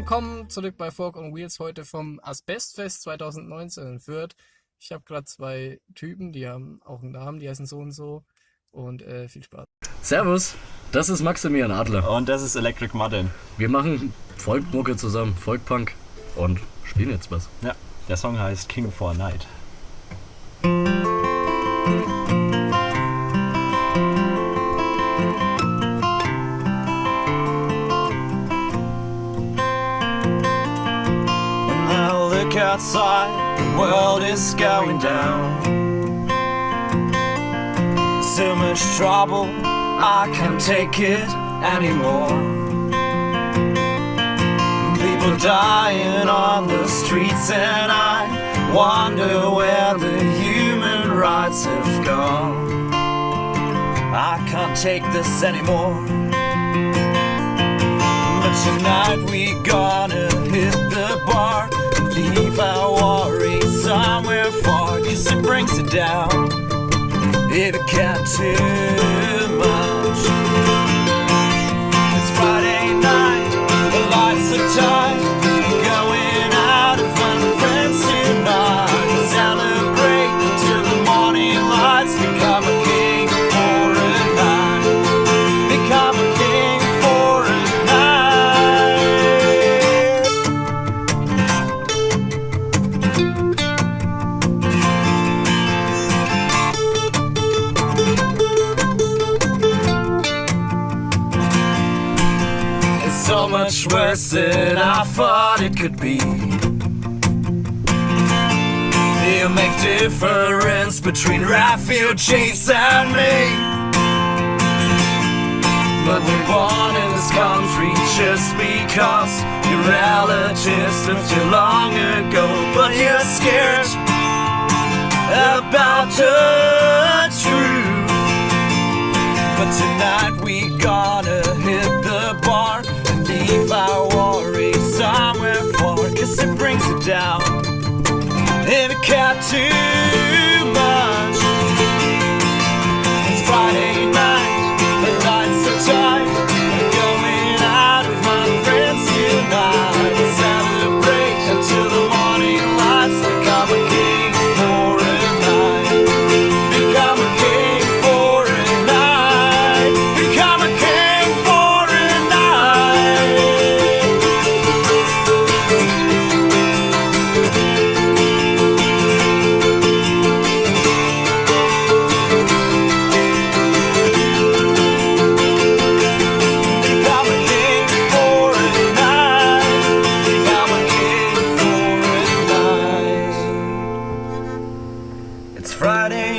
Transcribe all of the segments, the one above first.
Willkommen zurück bei Folk on Wheels heute vom Asbestfest 2019 in Fürth. Ich habe gerade zwei Typen, die haben auch einen Namen, die heißen so und so. Und äh, viel Spaß. Servus, das ist Maximilian Adler. Und das ist Electric Martin. Wir machen Folkmucke zusammen, Folkpunk und spielen jetzt was. Ja, der Song heißt King for a Night. Look outside, the world is going down. So much trouble, I can't take it anymore. People dying on the streets, and I wonder where the human rights have gone. I can't take this anymore. But tonight we gonna down. It can't too so much worse than I thought it could be. You make difference between refugees and me. But we're born in this country just because your relatives lived here long ago. But you're scared about the truth. But tonight we gonna down. And it can't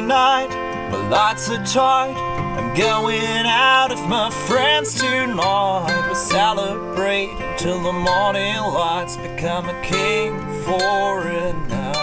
Friday night, the lights are tight. I'm going out of my friends tonight. We'll celebrate until the morning lights. Become a king for a night.